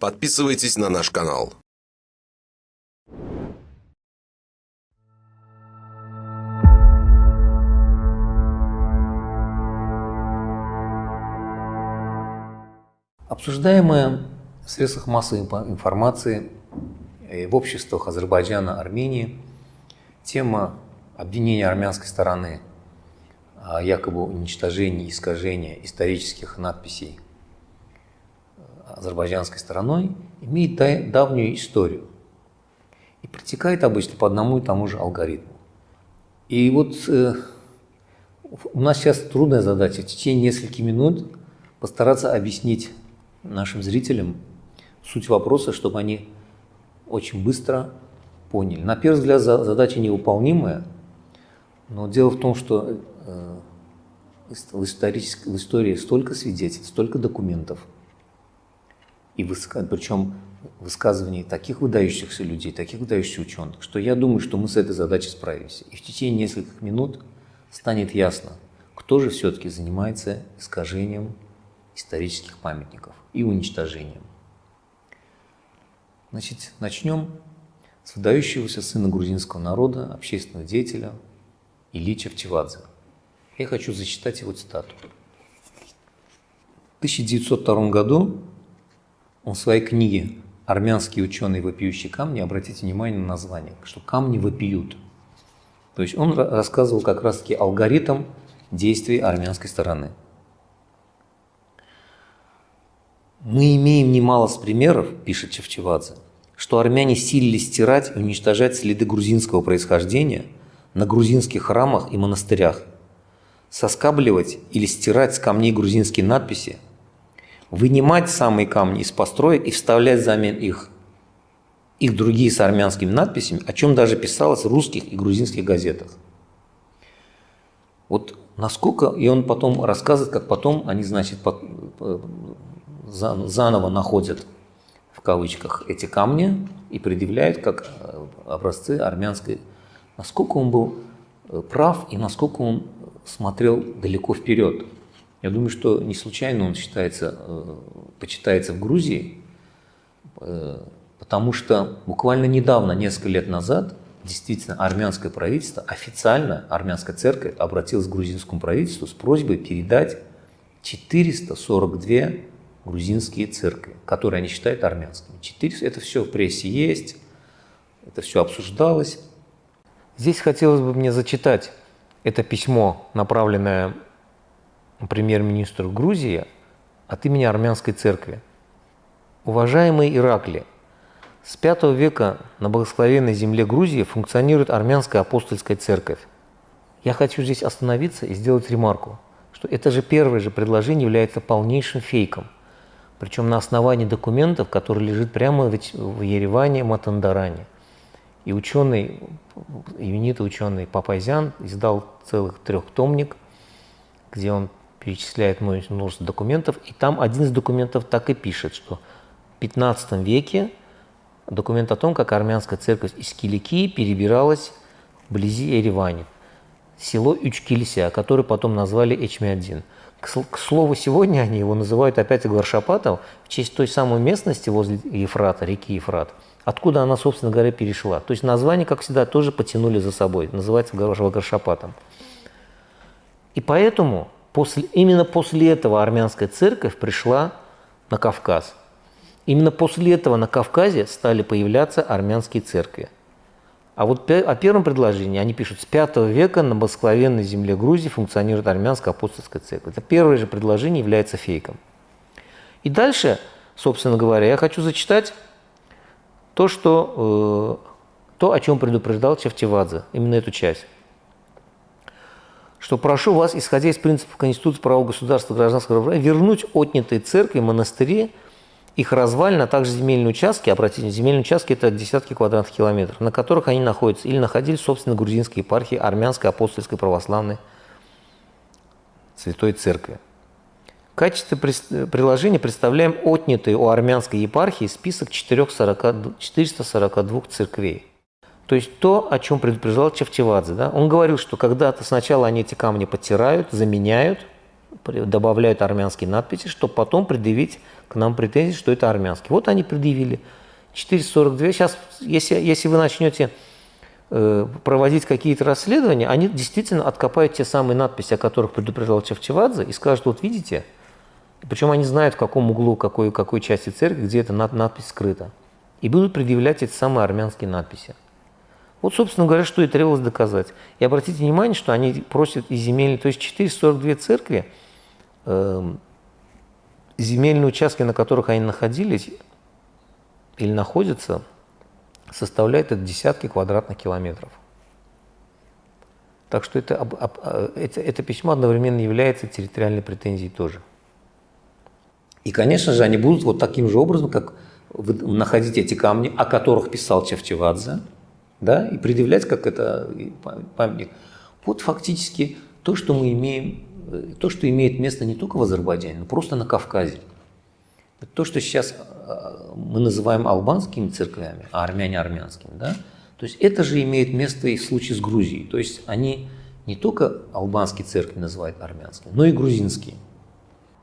Подписывайтесь на наш канал. Обсуждаемая в средствах массовой информации в обществах Азербайджана, Армении тема обвинения армянской стороны о якобы уничтожении, искажения исторических надписей азербайджанской стороной имеет давнюю историю и протекает обычно по одному и тому же алгоритму. И вот э, у нас сейчас трудная задача в течение нескольких минут постараться объяснить нашим зрителям суть вопроса, чтобы они очень быстро поняли. На первый взгляд задача невыполнимая, но дело в том, что э, в, в истории столько свидетельств, столько документов, и выска... причем высказываний таких выдающихся людей, таких выдающихся ученых, что я думаю, что мы с этой задачей справимся. И в течение нескольких минут станет ясно, кто же все-таки занимается искажением исторических памятников и уничтожением. Значит, начнем с выдающегося сына грузинского народа, общественного деятеля Ильича Чевадзе. Я хочу зачитать его цитату. В 1902 году он в своей книге «Армянские ученые вопиющие камни», обратите внимание на название, что камни вопиют. То есть он рассказывал как раз-таки алгоритм действий армянской стороны. Мы имеем немало примеров, пишет Чевчевадзе, что армяне силились стирать и уничтожать следы грузинского происхождения на грузинских храмах и монастырях, соскабливать или стирать с камней грузинские надписи, вынимать самые камни из построек и вставлять взамен их их другие с армянскими надписями, о чем даже писалось в русских и грузинских газетах. Вот насколько, и он потом рассказывает, как потом они, значит, заново находят в кавычках эти камни и предъявляют как э, образцы армянской. Насколько он был э, прав и насколько он смотрел далеко вперед. Я думаю, что не случайно он считается, э, почитается в Грузии, потому что буквально недавно, несколько лет назад, действительно армянское правительство, официально армянская церковь обратилась к грузинскому правительству с просьбой передать 442 грузинские церкви, которые они считают армянскими. 400, это все в прессе есть, это все обсуждалось. Здесь хотелось бы мне зачитать это письмо, направленное премьер-министру Грузии от имени армянской церкви. Уважаемый Иракли, с V века на благословенной земле Грузии функционирует армянская апостольская церковь. Я хочу здесь остановиться и сделать ремарку, что это же первое же предложение является полнейшим фейком – причем на основании документов, которые лежат прямо в Ереване, Матандаране. И ученый, именитый ученый Папайзян издал целых трехтомник, где он перечисляет множество документов, и там один из документов так и пишет, что в 15 веке документ о том, как армянская церковь из Киликии перебиралась вблизи Еревани, село Ючкилися, которое потом назвали Эчмиадин. К слову, сегодня они его называют опять Гваршапатом в честь той самой местности возле Ефрата, реки Ефрат, откуда она, собственно говоря, перешла. То есть название, как всегда, тоже потянули за собой, называется Гваршапатом. И поэтому после, именно после этого армянская церковь пришла на Кавказ. Именно после этого на Кавказе стали появляться армянские церкви. А вот о первом предложении они пишут, с V века на благословенной земле Грузии функционирует армянская апостольская церковь. Это первое же предложение является фейком. И дальше, собственно говоря, я хочу зачитать то, что, э, то о чем предупреждал Чевтивадзе, именно эту часть. Что прошу вас, исходя из принципов Конституции права государства гражданского права, вернуть отнятые церкви, монастыри, их развалины, а также земельные участки, обратите, земельные участки – это десятки квадратных километров, на которых они находятся или находились, собственно, грузинской епархии Армянской апостольской православной Святой Церкви. В качестве приложения представляем отнятый у армянской епархии список 442 церквей. То есть то, о чем предупреждал Чевчевадзе. Да? Он говорил, что когда-то сначала они эти камни подтирают, заменяют, добавляют армянские надписи, чтобы потом предъявить к нам претензии, что это армянский. Вот они предъявили. 442. Сейчас, если, если вы начнете э, проводить какие-то расследования, они действительно откопают те самые надписи, о которых предупреждал Чавчевадзе, и скажут, вот видите, причем они знают, в каком углу, какой, какой части церкви, где эта над- надпись скрыта. И будут предъявлять эти самые армянские надписи. Вот, собственно говоря, что и требовалось доказать. И обратите внимание, что они просят и земельные, то есть 442 церкви, эм, земельные участки, на которых они находились или находятся, составляют это десятки квадратных километров. Так что это, об- об- э, это, это письмо одновременно является территориальной претензией тоже. И, конечно же, они будут вот таким же образом, как находить эти камни, о которых писал Чавчевадзе, да, и предъявлять как это памятник. Вот фактически то, что мы имеем, э, то, что имеет место не только в Азербайджане, но просто на Кавказе. То, что сейчас э, мы называем албанскими церквями, а армяне армянскими, да, то есть это же имеет место и в случае с Грузией. То есть они не только албанские церкви называют армянскими, но и грузинские.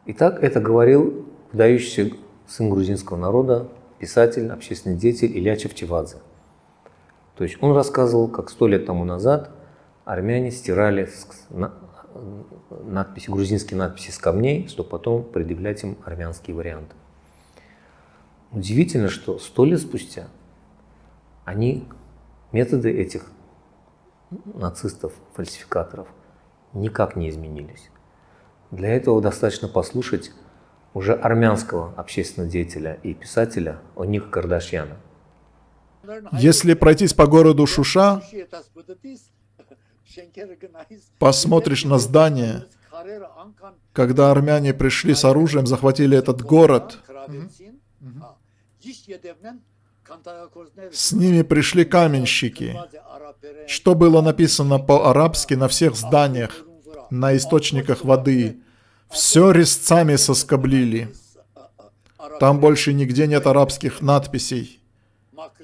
Итак, это говорил выдающийся сын грузинского народа, писатель, общественный деятель Илья Чевчевадзе. То есть он рассказывал, как сто лет тому назад армяне стирали надписи, грузинские надписи с камней, чтобы потом предъявлять им армянские варианты. Удивительно, что сто лет спустя они, методы этих нацистов, фальсификаторов, никак не изменились. Для этого достаточно послушать уже армянского общественного деятеля и писателя Оник Кардашьяна. Если пройтись по городу Шуша, посмотришь на здание, когда армяне пришли с оружием, захватили этот город, с ними пришли каменщики. что было написано по-арабски на всех зданиях, на источниках воды, все резцами соскоблили. Там больше нигде нет арабских надписей.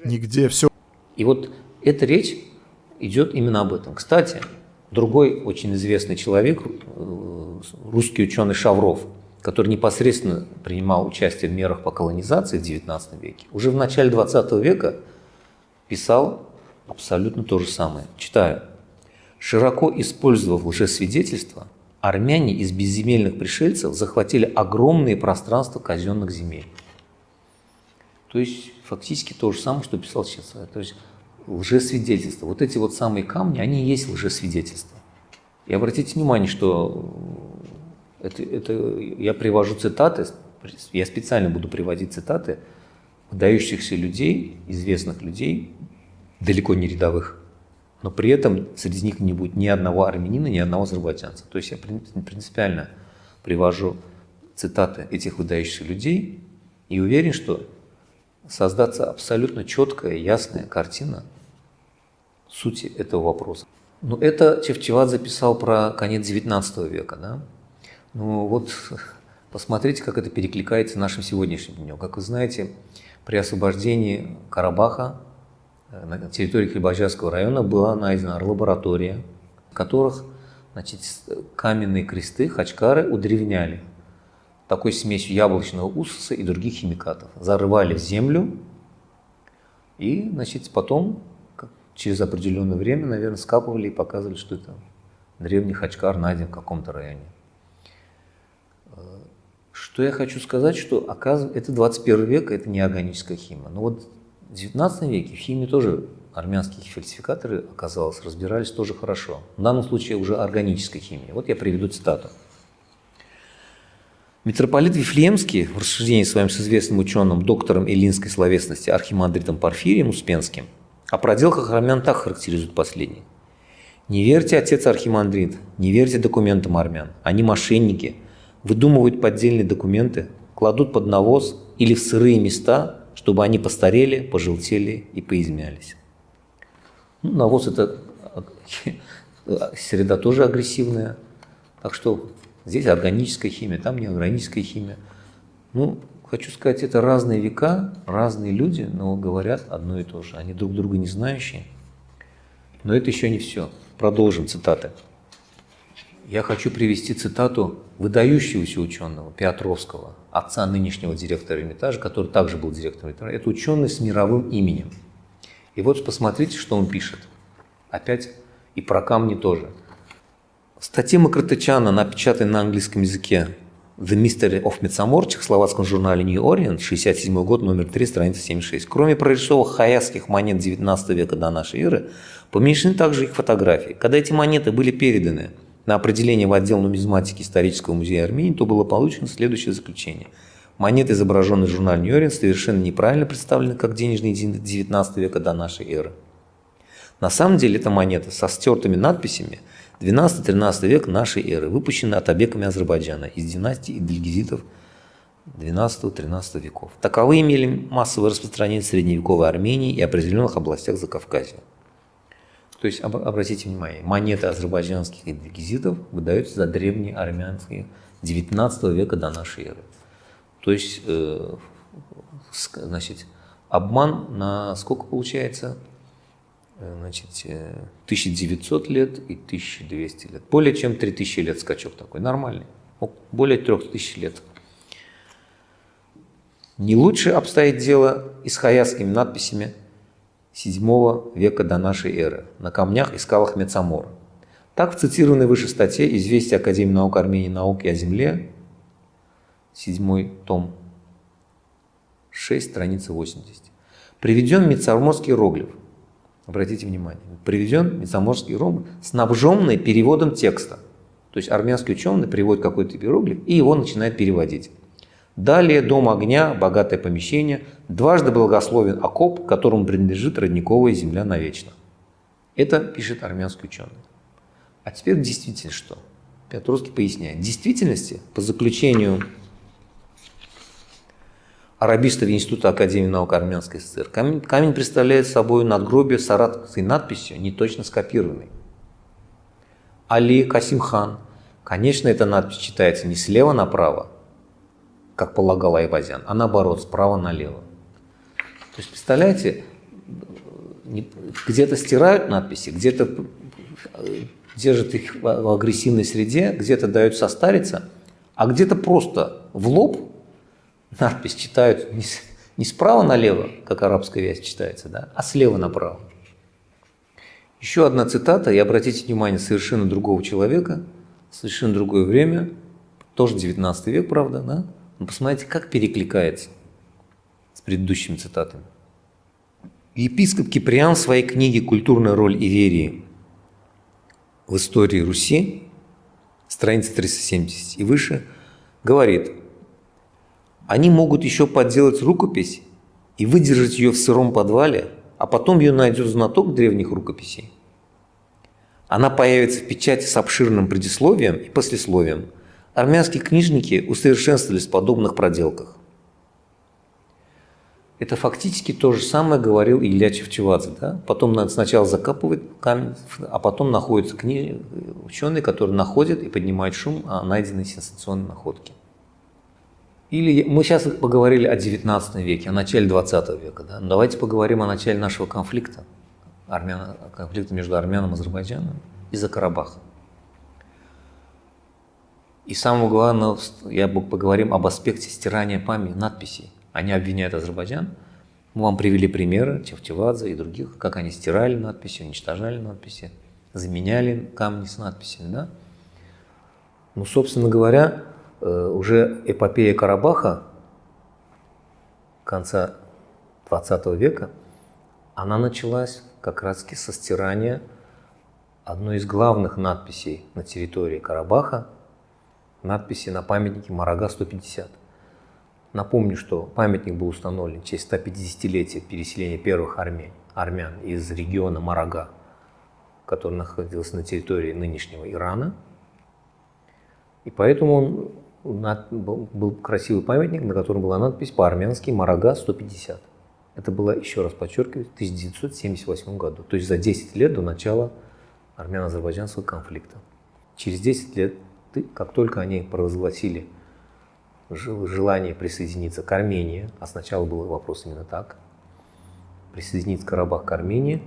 Нигде. Все И вот эта речь идет именно об этом. Кстати, другой очень известный человек, э, русский ученый Шавров, который непосредственно принимал участие в мерах по колонизации в XIX веке, уже в начале XX века писал абсолютно то же самое. Читаю. Широко использовав лжесвидетельства, армяне из безземельных пришельцев захватили огромные пространства казенных земель. То есть фактически то же самое, что писал сейчас. То есть лжесвидетельства. Вот эти вот самые камни, они и есть лжесвидетельства. И обратите внимание, что это, это я привожу цитаты, я специально буду приводить цитаты выдающихся людей, известных людей, далеко не рядовых, но при этом среди них не будет ни одного армянина, ни одного азербайджанца. То есть я прин- принципиально привожу цитаты этих выдающихся людей и уверен, что создаться абсолютно четкая, ясная картина сути этого вопроса. Ну, это Чевчевад записал про конец XIX века, да? Ну, вот посмотрите, как это перекликается нашим сегодняшним днем. Как вы знаете, при освобождении Карабаха э, на территории Хлебожарского района была найдена лаборатория, в которых значит, с- каменные кресты хачкары удревняли такой смесью яблочного уксуса и других химикатов. Зарывали в землю и, значит, потом через определенное время, наверное, скапывали и показывали, что это древний хачкар найден в каком-то районе. Э, Что я хочу сказать, что оказывается, это 21 век, это не органическая химия. Но вот в 19 веке в химии тоже армянские фальсификаторы, оказалось, разбирались тоже хорошо. В данном случае уже органическая химия. Вот я приведу цитату. Митрополит Вифлеемский в рассуждении своим с известным ученым, доктором эллинской словесности архимандритом Порфирием Успенским о проделках армян так характеризует последний. Не верьте, отец архимандрит, не верьте документам армян. Они мошенники, выдумывают поддельные документы, кладут под навоз или в сырые места, чтобы они постарели, пожелтели и поизмялись. Ну, навоз – это среда тоже агрессивная, так что здесь органическая химия, там не органическая химия. Ну, хочу сказать, это разные века, разные люди, но говорят одно и то же. Они друг друга не знающие. Но это еще не все. Продолжим цитаты. Я хочу привести цитату выдающегося ученого Петровского, отца нынешнего директора Эрмитажа, который также был директором Эрмитажа. Это ученый с мировым именем. И вот посмотрите, что он пишет. Опять и про камни тоже. В статье Макротычана, на английском языке The Mystery of Midsummer, в чехословацком журнале New Orient, 67 год, номер 3, страница 76. Кроме прорисовок хаязских монет 19 века до нашей эры, помещены также их фотографии. Когда эти монеты были переданы на определение в отдел нумизматики Исторического музея Армении, то было получено следующее заключение. Монеты, изображенные в журнале New Orient, совершенно неправильно представлены как денежные единицы 19 века до нашей эры. На самом деле это монета со стертыми надписями 12-13 век нашей эры, выпущенная атабеками Азербайджана из династии Идельгизитов 12-13 веков. Таковые имели массовое распространение в средневековой Армении и определенных областях Закавказья. То есть, обратите внимание, монеты азербайджанских идельгизитов выдаются за древние армянские 19 века до нашей эры. То есть, э, значит, обман на сколько получается? Э, значит, 1900 э, лет и 1200 лет. Более чем 3000 лет скачок такой, нормальный. Более 3000 лет. Не лучше обстоит дело и с хаязскими надписями VII века до нашей эры на камнях и скалах Мецамора. Так в цитированной выше статье «Известие Академии наук Армении науки о земле», 7 том, 6, страница 80, приведен Мецаморский иероглиф, обратите внимание, приведен Мецаморский ром, снабженный переводом текста. То есть армянский ученый приводит какой-то иероглиф и его начинает переводить. Далее дом огня, богатое помещение, дважды благословен окоп, которому принадлежит родниковая земля навечно. Это пишет армянский ученый. А теперь действительно что? Петровский поясняет. В действительности, по заключению арабистов Института Академии наук Армянской ССР. Камень, камень представляет собой надгробие с аратской надписью, не точно скопированной. Али Касимхан. Конечно, эта надпись читается не слева направо, как полагал Айвазян, а наоборот, справа налево. То есть, представляете, где-то стирают надписи, где-то держат их в агрессивной среде, где-то дают состариться, а где-то просто в лоб надпись читают не, не справа налево, как арабская вязь читается, да, а слева направо. Еще одна цитата, и обратите внимание, совершенно другого человека, совершенно другое время, тоже 19 век, правда, да? Но посмотрите, как перекликается с предыдущими цитатами. Епископ Киприан в своей книге «Культурная роль Иверии в истории Руси», страница 370 и выше, говорит, они могут еще подделать рукопись и выдержать ее в сыром подвале, а потом ее найдет знаток древних рукописей. Она появится в печати с обширным предисловием и послесловием. Армянские книжники усовершенствовались в подобных проделках. Это фактически то же самое говорил Илья Чевчевадзе. Да? Потом надо сначала закапывать камень, а потом находятся книги, ученые, которые находят и поднимают шум о найденной сенсационной находке. Или мы сейчас поговорили о 19 веке, о начале 20 века. Да? давайте поговорим о начале нашего конфликта, армян, конфликта между Армяном и Азербайджаном из-за Карабаха. И самое главное, я поговорим об аспекте стирания памяти, надписей. Они обвиняют Азербайджан. Мы вам привели примеры Чевчевадзе и других, как они стирали надписи, уничтожали надписи, заменяли камни с надписями. Да? Ну, собственно говоря, уже эпопея Карабаха конца 20 века, она началась как раз со стирания одной из главных надписей на территории Карабаха, надписи на памятнике Марага-150. Напомню, что памятник был установлен в честь 150-летия переселения первых армян, армян из региона Марага, который находился на территории нынешнего Ирана. И поэтому он был красивый памятник, на котором была надпись по-армянски «Марага 150». Это было, еще раз подчеркиваю, в 1978 году, то есть за 10 лет до начала армяно-азербайджанского конфликта. Через 10 лет, как только они провозгласили желание присоединиться к Армении, а сначала был вопрос именно так, присоединиться Карабах к Армении,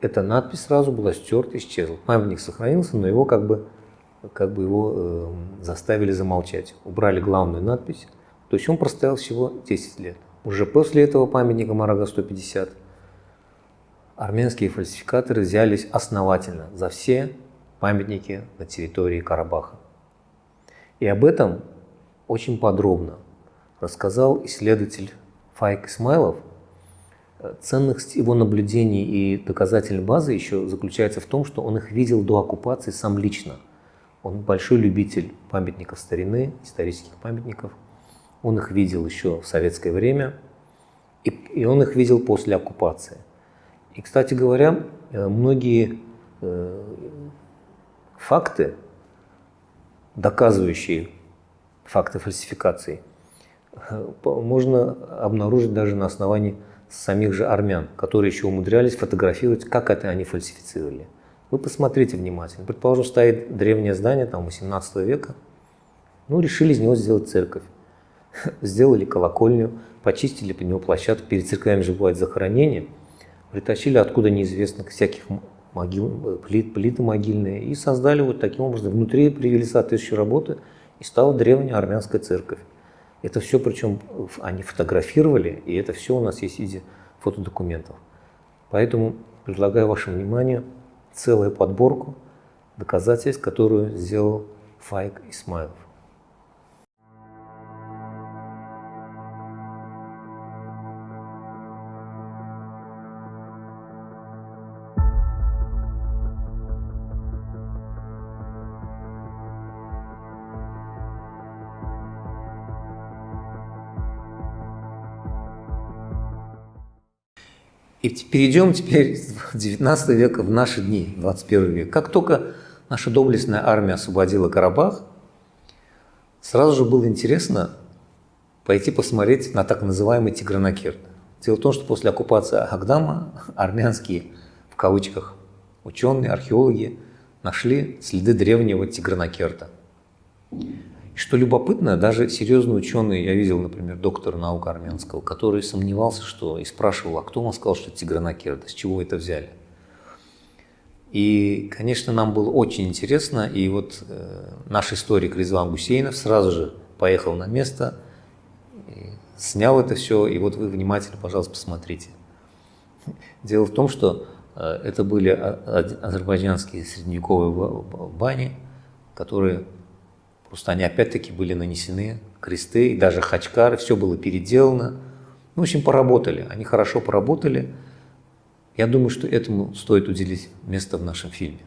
эта надпись сразу была стерта, исчезла. Памятник сохранился, но его как бы как бы его э, заставили замолчать. Убрали главную надпись. То есть он простоял всего 10 лет. Уже после этого памятника Марага 150 армянские фальсификаторы взялись основательно за все памятники на территории Карабаха. И об этом очень подробно рассказал исследователь Файк Исмайлов. Ценность его наблюдений и доказательной базы еще заключается в том, что он их видел до оккупации сам лично. Он большой любитель памятников старины, исторических памятников. Он их видел еще в советское время, и, и он их видел после оккупации. И, кстати говоря, э, многие э, факты, доказывающие факты фальсификации, э, можно обнаружить даже на основании самих же армян, которые еще умудрялись фотографировать, как это они фальсифицировали. Вы посмотрите внимательно. Предположим, стоит древнее здание, там, 18 века. Ну, решили из него сделать церковь. Сделали колокольню, почистили по него площадку. Перед церквями же бывает захоронение. Притащили откуда неизвестных всяких могил, плит, плиты могильные и создали вот таким образом. Внутри привели соответствующие работы и стала древняя армянская церковь. Это все, причем они фотографировали, и это все у нас есть в виде фотодокументов. Поэтому предлагаю вашему вниманию целую подборку доказательств, которую сделал Файк Исмайлов. И перейдем теперь с 19 века в наши дни, 21 век. Как только наша доблестная армия освободила Карабах, сразу же было интересно пойти посмотреть на так называемый Тигранакерт. Дело в том, что после оккупации Агдама армянские, в кавычках, ученые, археологи нашли следы древнего Тигранакерта. Что любопытно, даже серьезные ученые, я видел, например, доктора наук армянского, который сомневался, что и спрашивал, а кто вам сказал, что Тигранакерда, с чего это взяли? И, конечно, нам было очень интересно, и вот э, наш историк Резван Гусейнов сразу же поехал на место, снял это все, и вот вы внимательно, пожалуйста, посмотрите. Дело в том, что э, это были азербайджанские средневековые бани, которые Они опять-таки были нанесены, кресты, и даже хачкары, все было переделано. Ну, в общем, поработали, они хорошо поработали. Я думаю, что этому стоит уделить место в нашем фильме.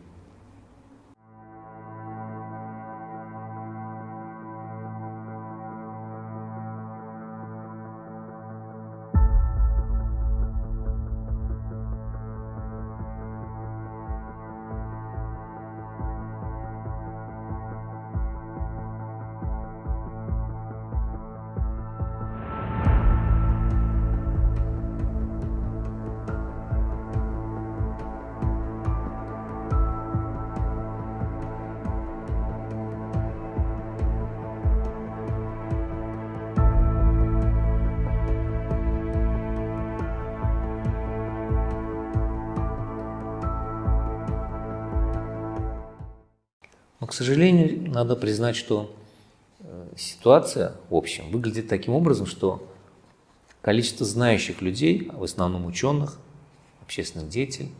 К сожалению, надо признать, что э, ситуация, в общем, выглядит таким образом, что количество знающих людей, в основном ученых, общественных деятелей,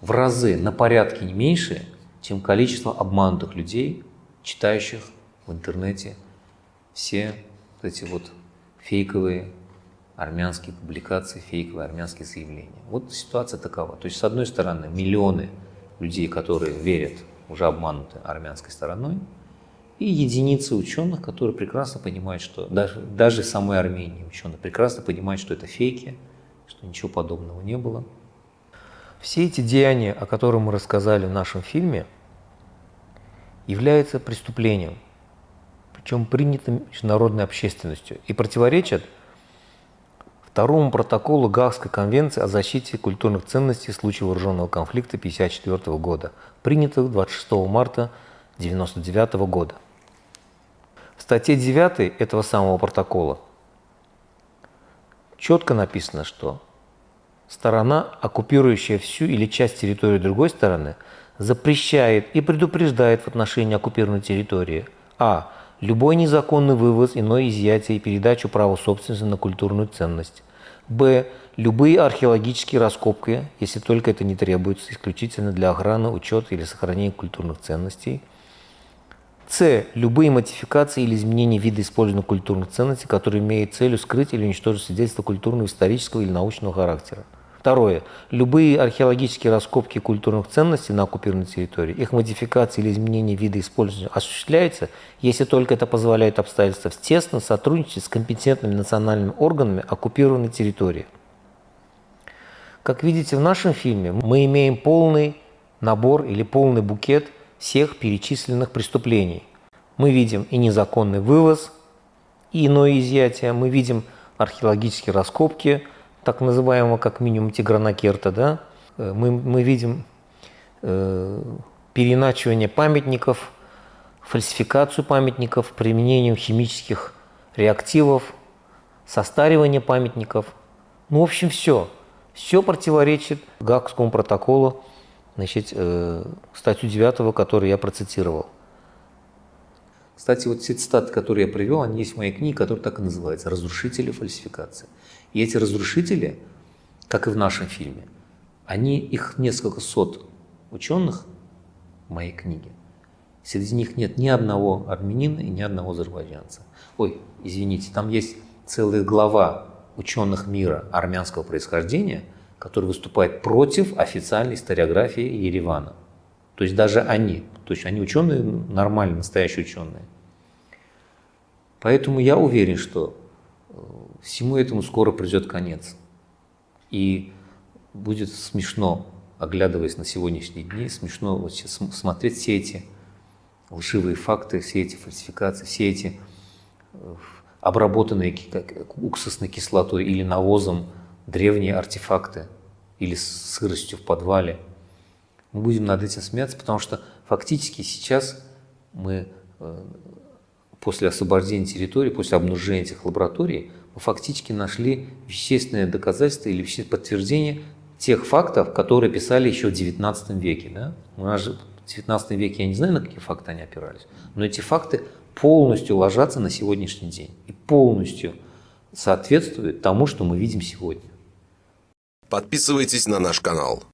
в разы, на порядке не меньше, чем количество обманутых людей, читающих в интернете все вот эти вот фейковые армянские публикации, фейковые армянские заявления. Вот ситуация такова. То есть, с одной стороны, миллионы людей, которые верят уже обмануты армянской стороной, и единицы ученых, которые прекрасно понимают, что даже, даже самой Армении ученые прекрасно понимают, что это фейки, что ничего подобного не было. Все эти деяния, о которых мы рассказали в нашем фильме, являются преступлением, причем принятым международной общественностью, и противоречат второму протоколу Гаагской конвенции о защите культурных ценностей в случае вооруженного конфликта 1954 года, принятого 26 марта 1999 года. В статье 9 этого самого протокола четко написано, что сторона, оккупирующая всю или часть территории другой стороны, запрещает и предупреждает в отношении оккупированной территории а. Любой незаконный вывоз, иное изъятие и передачу права собственности на культурную ценность. Б. Любые археологические раскопки, если только это не требуется исключительно для охраны, учета или сохранения культурных ценностей. С. Любые модификации или изменения вида использования культурных ценностей, которые имеют целью скрыть или уничтожить свидетельства культурного, исторического или научного характера. Второе. Любые археологические раскопки культурных ценностей на оккупированной территории, их модификации или изменения вида использования осуществляются, если только это позволяет обстоятельства в тесном сотрудничестве с компетентными национальными органами оккупированной территории. Как видите в нашем фильме, мы имеем полный набор или полный букет всех перечисленных преступлений. Мы видим и незаконный вывоз, и иное изъятие, мы видим археологические раскопки – так называемого как минимум тигранокерта, да, э, мы, мы видим э, переначивание памятников, фальсификацию памятников, применением химических реактивов, состаривание памятников. Ну, в общем, все. Все противоречит Гаагскому протоколу, значит, э, статью 9, которую я процитировал. Кстати, вот все цитаты, которые я привел, они есть в моей книге, которая так и называется «Разрушители фальсификации». И эти разрушители, как и в нашем фильме, они, их несколько сот ученых в моей книге. Среди них нет ни одного армянина и ни одного азербайджанца. Ой, извините, там есть целая глава ученых мира армянского происхождения, который выступает против официальной историографии Еревана. То есть даже они, то есть они ученые, нормальные, настоящие ученые. Поэтому я уверен, что всему этому скоро придет конец. И будет смешно, оглядываясь на сегодняшние дни, смешно вот сейчас смотреть все эти лживые факты, все эти фальсификации, все эти э, обработанные как уксусной кислотой или навозом древние артефакты или сыростью в подвале. Мы будем над этим смеяться, потому что фактически сейчас мы э, после освобождения территории, после обнаружения этих лабораторий, фактически нашли вещественное доказательство или подтверждение тех фактов, которые писали еще в XIX веке. Да? У нас же в XIX веке, я не знаю, на какие факты они опирались, но эти факты полностью ложатся на сегодняшний день и полностью соответствуют тому, что мы видим сегодня. Подписывайтесь на наш канал.